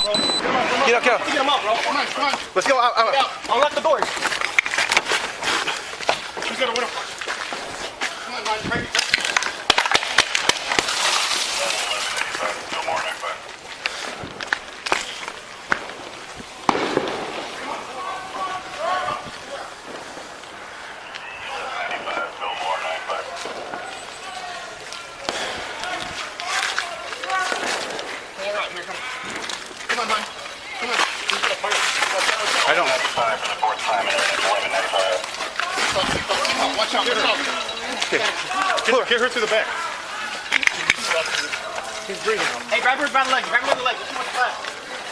Get up, get up. Get him up, bro. Oh, come on, come on. Let's go out. out. Out. Unlock the doors. Who's gonna win him? Come on, Ryan. Break it. All right, here, come on. Come on, man. Come on. Who's gonna fire? I don't. Watch out, watch out. Look. Get her through the back. He's breathing. Hey, grab her by the leg. Grab her by the leg. Too much flat.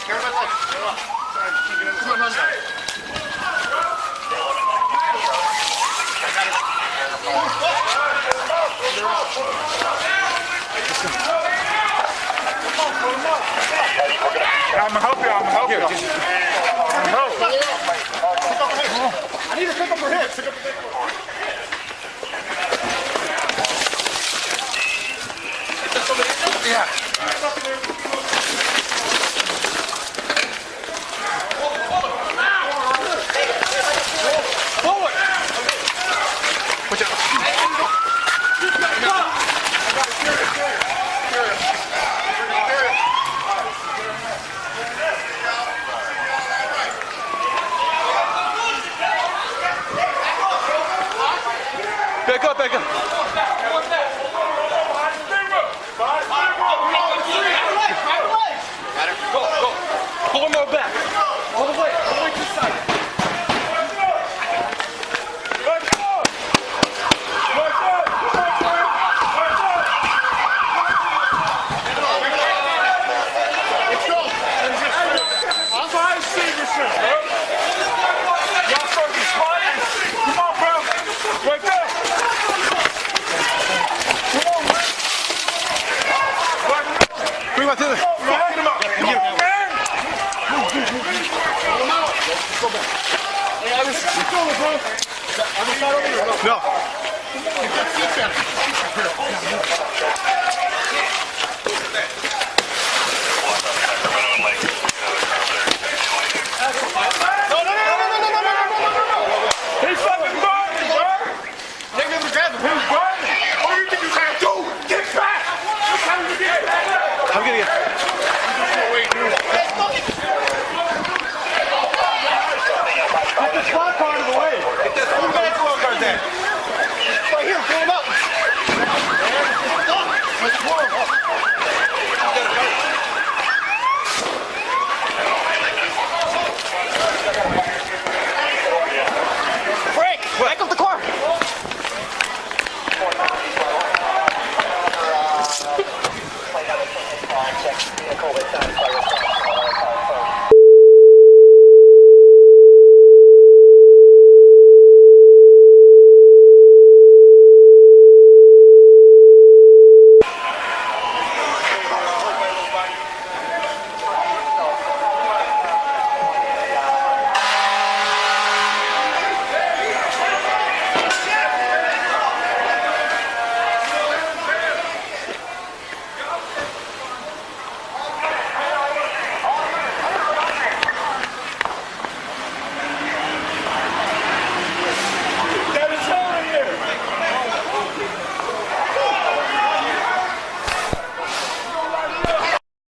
Grab her by the leg. Come on, man. I'm gonna help you. I'm gonna help you. I'm gonna help. I need pick up her hips. yeah. Forward. Watch out. Back up, go back. Hey, I was... Keep going, bro. I'm not over here. No. Get your seatbelt.